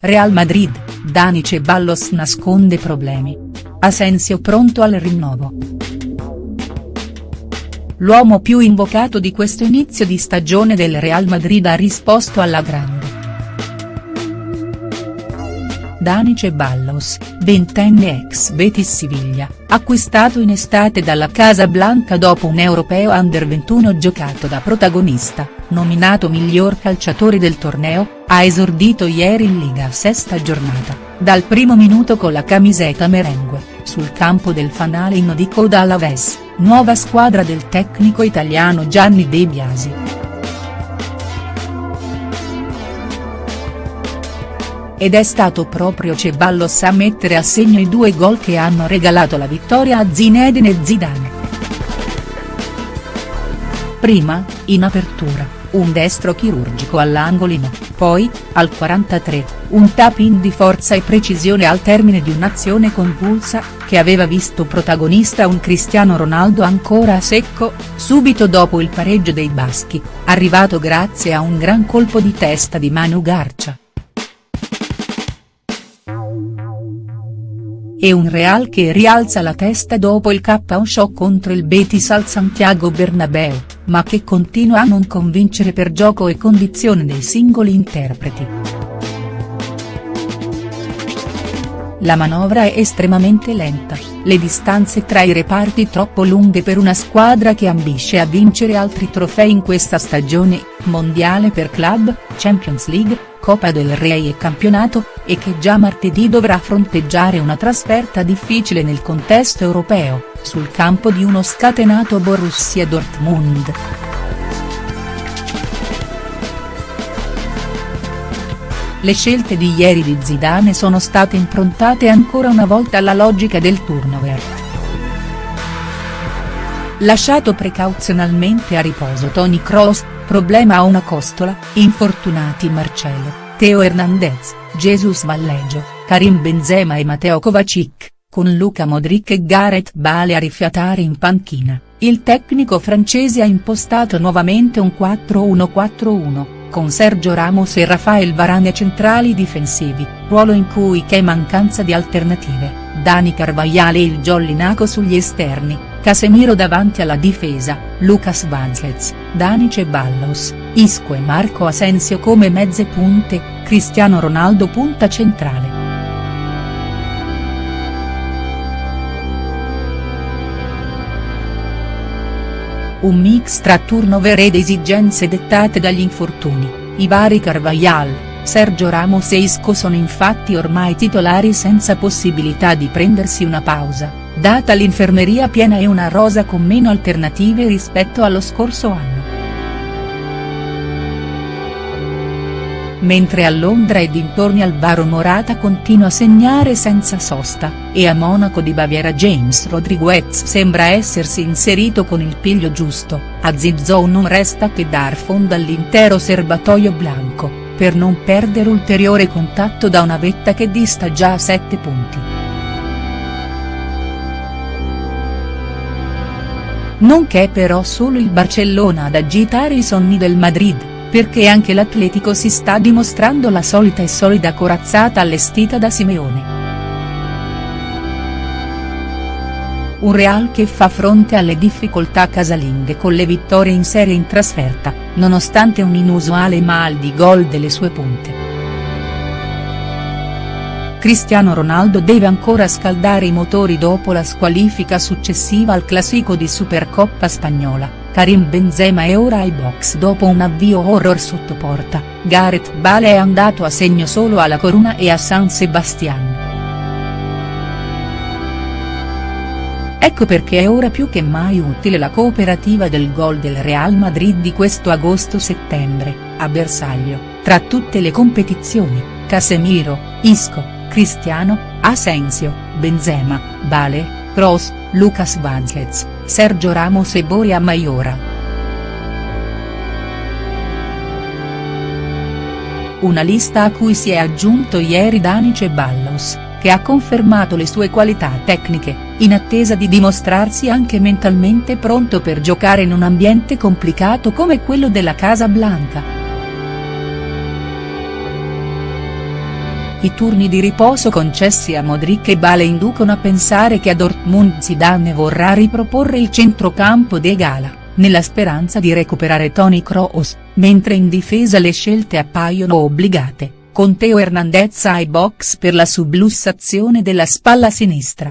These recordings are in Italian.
Real Madrid, Dani Ceballos nasconde problemi. Asensio pronto al rinnovo. L'uomo più invocato di questo inizio di stagione del Real Madrid ha risposto alla grande. Dani Ceballos, ventenne ex Betis Siviglia, acquistato in estate dalla Casa Blanca dopo un europeo under 21 giocato da protagonista, nominato miglior calciatore del torneo, ha esordito ieri in Liga a sesta giornata, dal primo minuto con la camiseta merengue, sul campo del fanalino di Coda Alaves, nuova squadra del tecnico italiano Gianni De Biasi. Ed è stato proprio Ceballos a mettere a segno i due gol che hanno regalato la vittoria a Zinedine Zidane. Prima, in apertura, un destro chirurgico all'angolino, poi, al 43, un tap-in di forza e precisione al termine di un'azione convulsa, che aveva visto protagonista un Cristiano Ronaldo ancora a secco, subito dopo il pareggio dei baschi, arrivato grazie a un gran colpo di testa di Manu Garcia. E un Real che rialza la testa dopo il KO shock contro il Betis al Santiago Bernabeu, ma che continua a non convincere per gioco e condizione dei singoli interpreti. La manovra è estremamente lenta, le distanze tra i reparti troppo lunghe per una squadra che ambisce a vincere altri trofei in questa stagione, mondiale per club, Champions League, Coppa del Re e campionato, e che già martedì dovrà fronteggiare una trasferta difficile nel contesto europeo, sul campo di uno scatenato Borussia Dortmund. Le scelte di ieri di Zidane sono state improntate ancora una volta alla logica del turnover. Lasciato precauzionalmente a riposo Tony Kroos, Problema a una costola, infortunati Marcello, Teo Hernandez, Jesus Valleggio, Karim Benzema e Matteo Kovacic, con Luca Modric e Gareth Bale a rifiatare in panchina, il tecnico francese ha impostato nuovamente un 4-1-4-1, con Sergio Ramos e Rafael Varane centrali difensivi, ruolo in cui c'è mancanza di alternative, Dani Carvajal e il Jollinaco sugli esterni, Casemiro davanti alla difesa, Lucas Vazquez, Dani Ceballos, Isco e Marco Asensio come mezze punte, Cristiano Ronaldo punta centrale. Un mix tra turnover ed esigenze dettate dagli infortuni, i vari Carvajal, Sergio Ramos e Isco sono infatti ormai titolari senza possibilità di prendersi una pausa data l'infermeria piena e una rosa con meno alternative rispetto allo scorso anno. Mentre a Londra e dintorni Alvaro Morata continua a segnare senza sosta, e a Monaco di Baviera James Rodriguez sembra essersi inserito con il piglio giusto, a Zizou non resta che dar fondo all'intero serbatoio blanco, per non perdere ulteriore contatto da una vetta che dista già a 7 punti. Non che però solo il Barcellona ad agitare i sonni del Madrid, perché anche l'Atletico si sta dimostrando la solita e solida corazzata allestita da Simeone. Un Real che fa fronte alle difficoltà casalinghe con le vittorie in serie in trasferta, nonostante un inusuale mal di gol delle sue punte. Cristiano Ronaldo deve ancora scaldare i motori dopo la squalifica successiva al classico di Supercoppa spagnola, Karim Benzema è ora ai box dopo un avvio horror sotto porta, Gareth Bale è andato a segno solo alla Coruna e a San Sebastian. Ecco perché è ora più che mai utile la cooperativa del gol del Real Madrid di questo agosto-settembre, a bersaglio, tra tutte le competizioni, Casemiro, Isco, Cristiano, Asensio, Benzema, Bale, Kroos, Lucas Vázquez, Sergio Ramos e Boria Maiora. Una lista a cui si è aggiunto ieri Dani Ceballos, che ha confermato le sue qualità tecniche, in attesa di dimostrarsi anche mentalmente pronto per giocare in un ambiente complicato come quello della Casa Blanca. I turni di riposo concessi a Modric e Bale inducono a pensare che a Dortmund Zidane vorrà riproporre il centrocampo de Gala, nella speranza di recuperare Toni Kroos, mentre in difesa le scelte appaiono obbligate, con Teo Hernandez ai box per la sublussazione della spalla sinistra.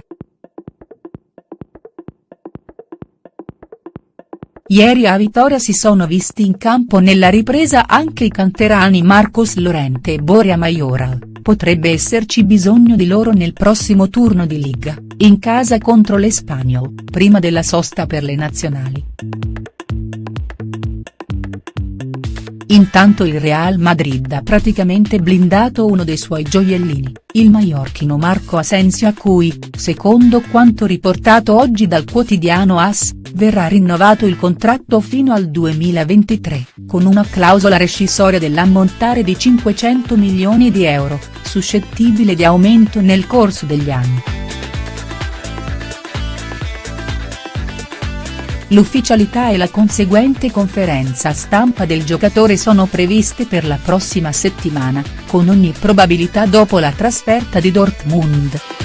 Ieri a Vitoria si sono visti in campo nella ripresa anche i canterani Marcos Lorente e Boria Majoral, potrebbe esserci bisogno di loro nel prossimo turno di Liga, in casa contro l'Espanyol, prima della sosta per le nazionali. Intanto il Real Madrid ha praticamente blindato uno dei suoi gioiellini, il maiorchino Marco Asensio a cui, secondo quanto riportato oggi dal quotidiano AS, verrà rinnovato il contratto fino al 2023, con una clausola rescissoria dell'ammontare di 500 milioni di euro, suscettibile di aumento nel corso degli anni. L'ufficialità e la conseguente conferenza stampa del giocatore sono previste per la prossima settimana, con ogni probabilità dopo la trasferta di Dortmund.